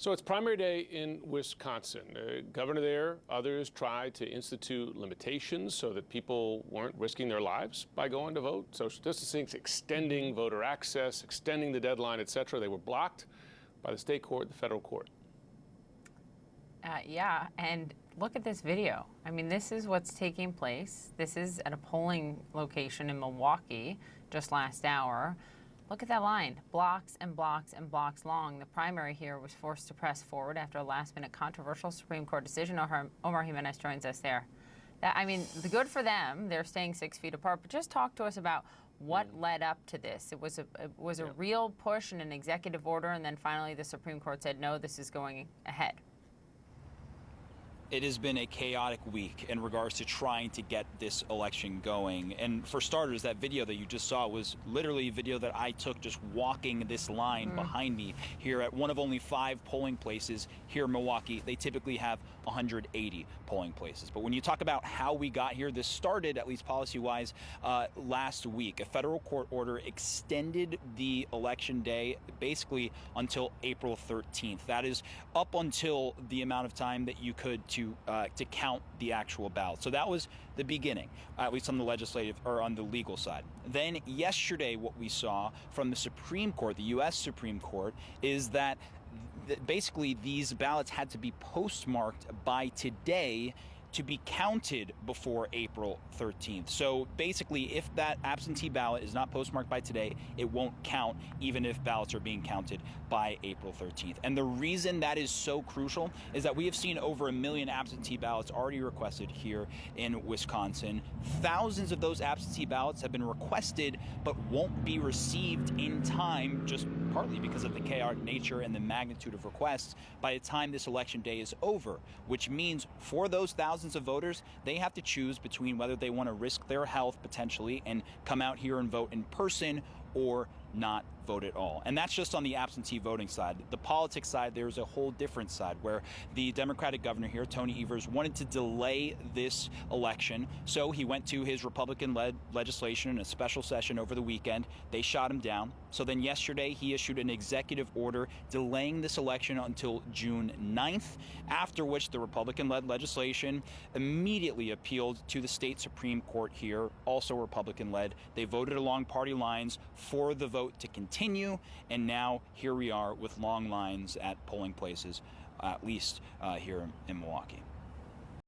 So it's primary day in Wisconsin. The governor there, others tried to institute limitations so that people weren't risking their lives by going to vote. Social distancing, extending voter access, extending the deadline, et cetera. They were blocked by the state court, the federal court. Uh, yeah, and look at this video. I mean, this is what's taking place. This is at a polling location in Milwaukee just last hour. Look at that line, blocks and blocks and blocks long. The primary here was forced to press forward after a last-minute controversial Supreme Court decision. Omar Jimenez joins us there. That, I mean, the good for them, they're staying six feet apart, but just talk to us about what mm. led up to this. It was a, it was a yeah. real push and an executive order, and then finally the Supreme Court said, no, this is going ahead it has been a chaotic week in regards to trying to get this election going. And for starters, that video that you just saw was literally a video that I took just walking this line mm. behind me here at one of only five polling places here in Milwaukee. They typically have 180 polling places. But when you talk about how we got here, this started, at least policy wise, uh, last week. A federal court order extended the election day basically until April 13th. That is up until the amount of time that you could to uh, to count the actual ballot. So that was the beginning, at least on the legislative or on the legal side. Then yesterday, what we saw from the Supreme Court, the U.S. Supreme Court, is that th basically these ballots had to be postmarked by today to be counted before April 13th. So basically, if that absentee ballot is not postmarked by today, it won't count even if ballots are being counted by April 13th. And the reason that is so crucial is that we have seen over a million absentee ballots already requested here in Wisconsin. Thousands of those absentee ballots have been requested but won't be received in time just partly because of the chaotic nature and the magnitude of requests by the time this election day is over, which means for those thousands of voters, they have to choose between whether they want to risk their health potentially and come out here and vote in person or not vote at all. And that's just on the absentee voting side. The politics side, there's a whole different side where the Democratic governor here, Tony Evers, wanted to delay this election. So he went to his Republican led legislation in a special session over the weekend. They shot him down. So then yesterday, he issued an executive order delaying this election until June 9th, after which the Republican led legislation immediately appealed to the state Supreme Court here, also Republican led. They voted along party lines for the vote to continue, and now here we are with long lines at polling places, at least uh, here in Milwaukee.